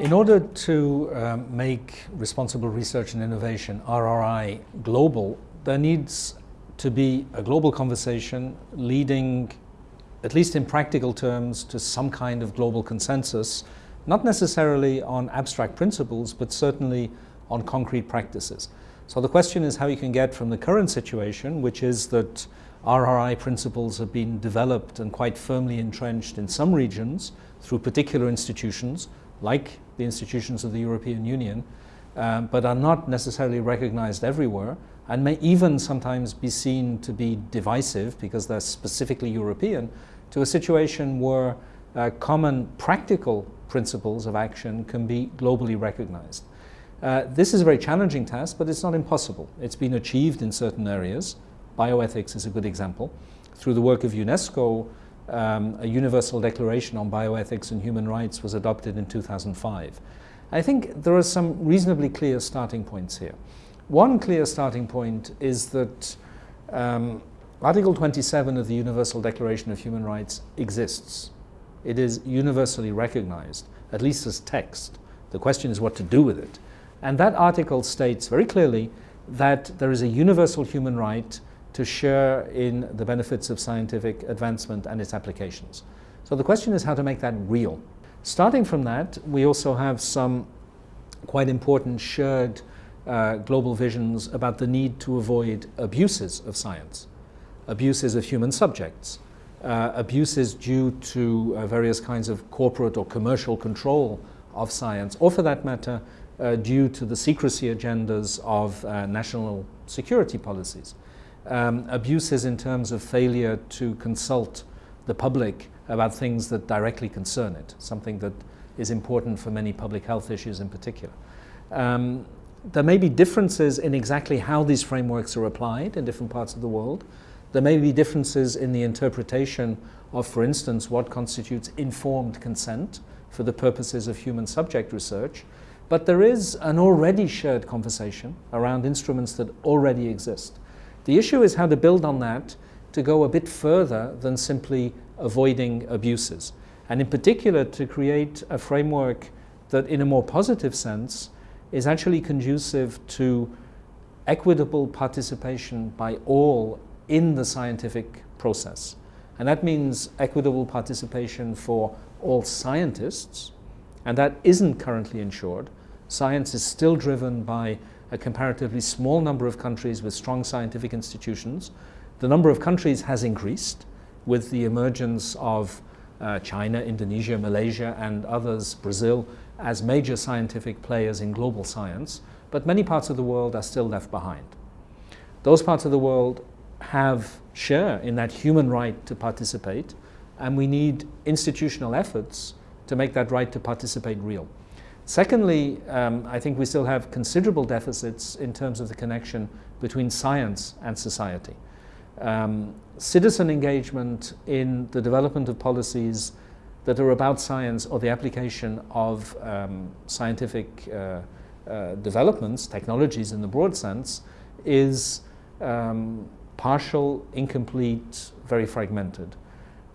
In order to um, make responsible research and innovation, RRI, global, there needs to be a global conversation leading, at least in practical terms, to some kind of global consensus, not necessarily on abstract principles, but certainly on concrete practices. So the question is how you can get from the current situation, which is that RRI principles have been developed and quite firmly entrenched in some regions through particular institutions, like the institutions of the European Union, um, but are not necessarily recognized everywhere and may even sometimes be seen to be divisive because they're specifically European, to a situation where uh, common practical principles of action can be globally recognized. Uh, this is a very challenging task, but it's not impossible. It's been achieved in certain areas. Bioethics is a good example. Through the work of UNESCO, um, a Universal Declaration on Bioethics and Human Rights was adopted in 2005. I think there are some reasonably clear starting points here. One clear starting point is that um, Article 27 of the Universal Declaration of Human Rights exists. It is universally recognized, at least as text. The question is what to do with it. And that article states very clearly that there is a universal human right to share in the benefits of scientific advancement and its applications. So the question is how to make that real. Starting from that, we also have some quite important shared uh, global visions about the need to avoid abuses of science, abuses of human subjects, uh, abuses due to uh, various kinds of corporate or commercial control of science, or for that matter, uh, due to the secrecy agendas of uh, national security policies um, abuses in terms of failure to consult the public about things that directly concern it, something that is important for many public health issues in particular. Um, there may be differences in exactly how these frameworks are applied in different parts of the world. There may be differences in the interpretation of, for instance, what constitutes informed consent for the purposes of human subject research. But there is an already shared conversation around instruments that already exist. The issue is how to build on that to go a bit further than simply avoiding abuses. And in particular, to create a framework that, in a more positive sense, is actually conducive to equitable participation by all in the scientific process. And that means equitable participation for all scientists, and that isn't currently ensured. Science is still driven by a comparatively small number of countries with strong scientific institutions. The number of countries has increased with the emergence of uh, China, Indonesia, Malaysia and others, Brazil, as major scientific players in global science, but many parts of the world are still left behind. Those parts of the world have share in that human right to participate, and we need institutional efforts to make that right to participate real. Secondly, um, I think we still have considerable deficits in terms of the connection between science and society. Um, citizen engagement in the development of policies that are about science or the application of um, scientific uh, uh, developments, technologies in the broad sense, is um, partial, incomplete, very fragmented.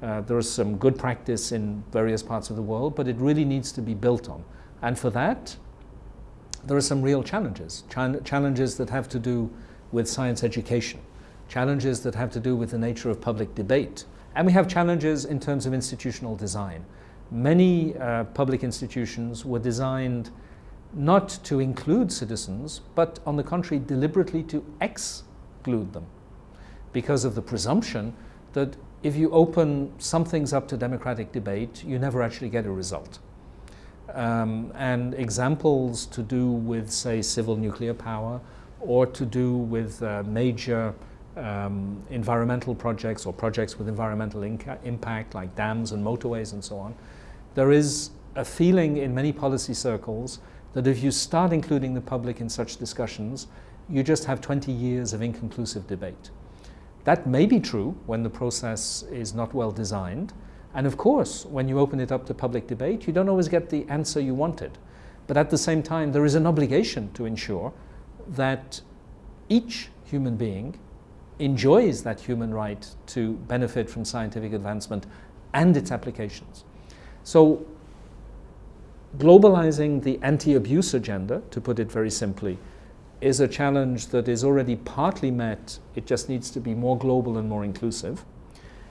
Uh, there is some good practice in various parts of the world, but it really needs to be built on. And for that, there are some real challenges. Ch challenges that have to do with science education, challenges that have to do with the nature of public debate. And we have challenges in terms of institutional design. Many uh, public institutions were designed not to include citizens, but on the contrary, deliberately to exclude them because of the presumption that if you open some things up to democratic debate, you never actually get a result um, and examples to do with, say, civil nuclear power or to do with uh, major um, environmental projects or projects with environmental impact like dams and motorways and so on. There is a feeling in many policy circles that if you start including the public in such discussions, you just have 20 years of inconclusive debate. That may be true when the process is not well designed, and of course, when you open it up to public debate, you don't always get the answer you wanted. But at the same time, there is an obligation to ensure that each human being enjoys that human right to benefit from scientific advancement and its applications. So globalizing the anti-abuse agenda, to put it very simply, is a challenge that is already partly met. It just needs to be more global and more inclusive.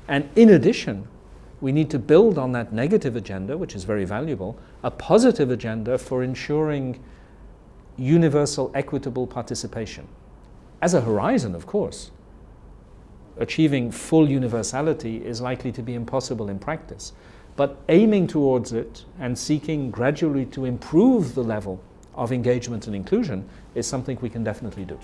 And in addition, we need to build on that negative agenda, which is very valuable, a positive agenda for ensuring universal equitable participation. As a horizon, of course, achieving full universality is likely to be impossible in practice. But aiming towards it and seeking gradually to improve the level of engagement and inclusion is something we can definitely do.